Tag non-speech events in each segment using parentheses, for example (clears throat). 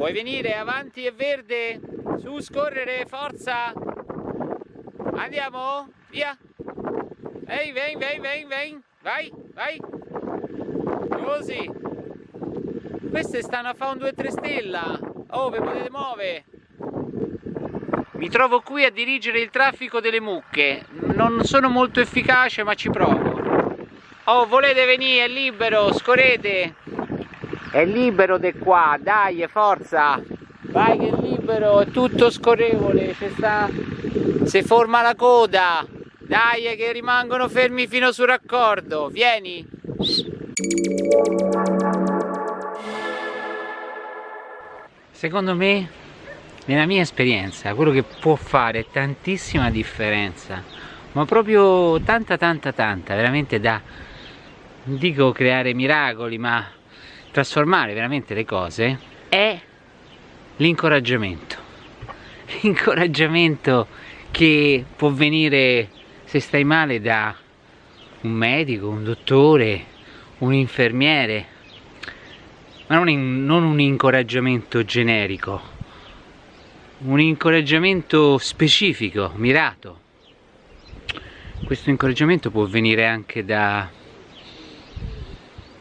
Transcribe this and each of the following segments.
Vuoi venire avanti è verde? Su, scorrere, forza! Andiamo? Via! Ehi, ven, ven, ven, ven! Vai, vai! Così! Queste stanno a fare un 2-3 stella! Oh, vi potete muovere! Mi trovo qui a dirigere il traffico delle mucche. Non sono molto efficace, ma ci provo. Oh, volete venire? È libero, scorrete! È libero di qua, dai, forza! Vai che è libero, è tutto scorrevole, sta... si forma la coda! Dai che rimangono fermi fino sul raccordo, vieni! Secondo me, nella mia esperienza, quello che può fare tantissima differenza, ma proprio tanta tanta tanta, veramente da, non dico creare miracoli, ma trasformare veramente le cose, è l'incoraggiamento. L'incoraggiamento che può venire se stai male da un medico, un dottore, un infermiere, ma non, in, non un incoraggiamento generico, un incoraggiamento specifico, mirato. Questo incoraggiamento può venire anche da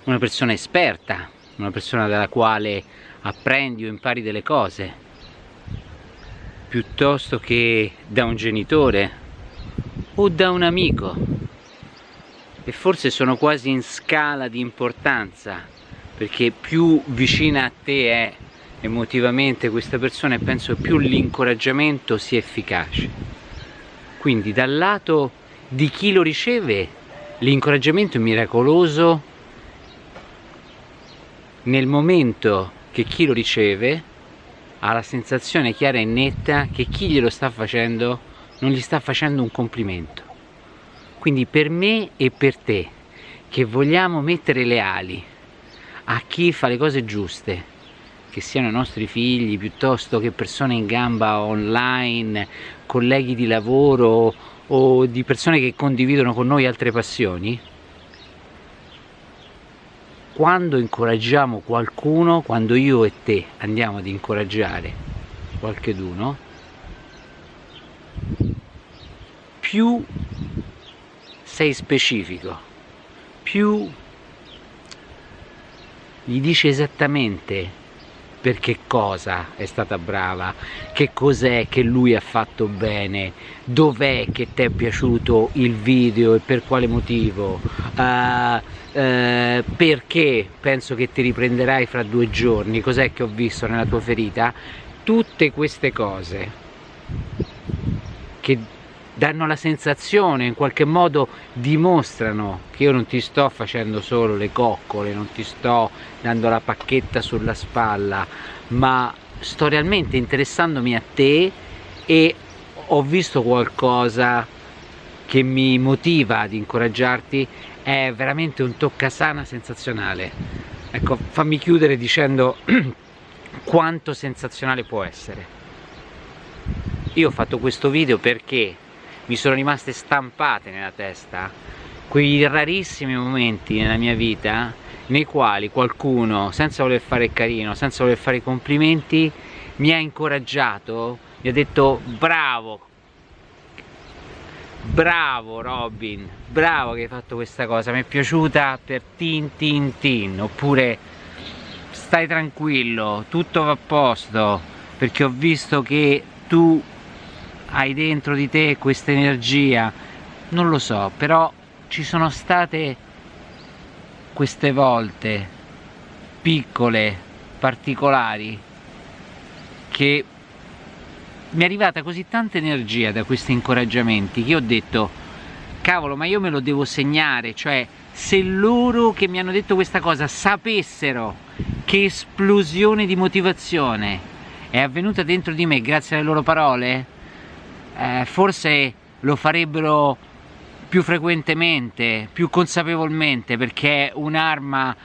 una persona esperta, una persona dalla quale apprendi o impari delle cose piuttosto che da un genitore o da un amico. E forse sono quasi in scala di importanza perché più vicina a te è emotivamente questa persona e penso più l'incoraggiamento sia efficace. Quindi dal lato di chi lo riceve l'incoraggiamento è miracoloso nel momento che chi lo riceve ha la sensazione chiara e netta che chi glielo sta facendo non gli sta facendo un complimento. Quindi per me e per te che vogliamo mettere le ali a chi fa le cose giuste che siano i nostri figli piuttosto che persone in gamba online colleghi di lavoro o di persone che condividono con noi altre passioni quando incoraggiamo qualcuno, quando io e te andiamo ad incoraggiare qualcheduno, più sei specifico, più gli dici esattamente per che cosa è stata brava, che cos'è che lui ha fatto bene, dov'è che ti è piaciuto il video e per quale motivo, uh, uh, perché penso che ti riprenderai fra due giorni, cos'è che ho visto nella tua ferita, tutte queste cose che danno la sensazione, in qualche modo dimostrano che io non ti sto facendo solo le coccole, non ti sto dando la pacchetta sulla spalla, ma sto realmente interessandomi a te e ho visto qualcosa che mi motiva ad incoraggiarti, è veramente un toccasana sensazionale. Ecco, fammi chiudere dicendo (clears throat) quanto sensazionale può essere. Io ho fatto questo video perché mi sono rimaste stampate nella testa quei rarissimi momenti nella mia vita nei quali qualcuno, senza voler fare carino, senza voler fare complimenti, mi ha incoraggiato, mi ha detto bravo, bravo Robin, bravo che hai fatto questa cosa, mi è piaciuta per tin tin tin, oppure stai tranquillo, tutto va a posto, perché ho visto che tu hai dentro di te questa energia. Non lo so però ci sono state queste volte piccole particolari che mi è arrivata così tanta energia da questi incoraggiamenti che ho detto cavolo ma io me lo devo segnare. Cioè se loro che mi hanno detto questa cosa sapessero che esplosione di motivazione è avvenuta dentro di me grazie alle loro parole eh, forse lo farebbero più frequentemente, più consapevolmente perché un'arma,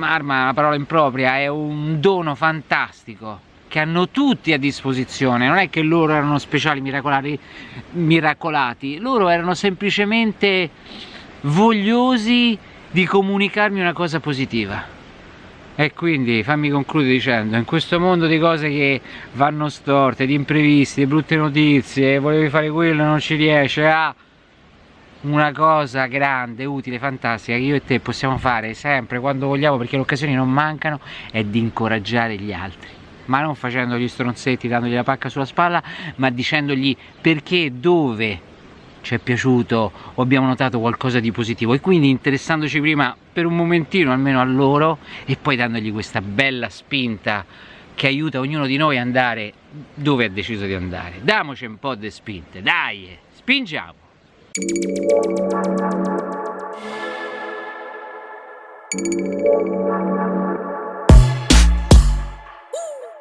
arma è una parola impropria, è un dono fantastico che hanno tutti a disposizione, non è che loro erano speciali miracolati, miracolati. Loro erano semplicemente vogliosi di comunicarmi una cosa positiva. E quindi fammi concludere dicendo in questo mondo di cose che vanno storte di imprevisti di brutte notizie volevi fare quello non ci riesce a una cosa grande, utile, fantastica che io e te possiamo fare sempre quando vogliamo perché le occasioni non mancano è di incoraggiare gli altri ma non facendo gli stronzetti, dandogli la pacca sulla spalla, ma dicendogli perché, dove ci è piaciuto o abbiamo notato qualcosa di positivo e quindi interessandoci prima per un momentino almeno a loro e poi dandogli questa bella spinta che aiuta ognuno di noi a andare dove ha deciso di andare. Damoci un po' di spinte, dai, spingiamo! Thank you.